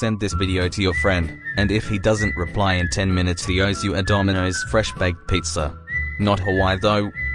Send this video to your friend, and if he doesn't reply in 10 minutes he owes you a Domino's fresh baked pizza. Not Hawaii though.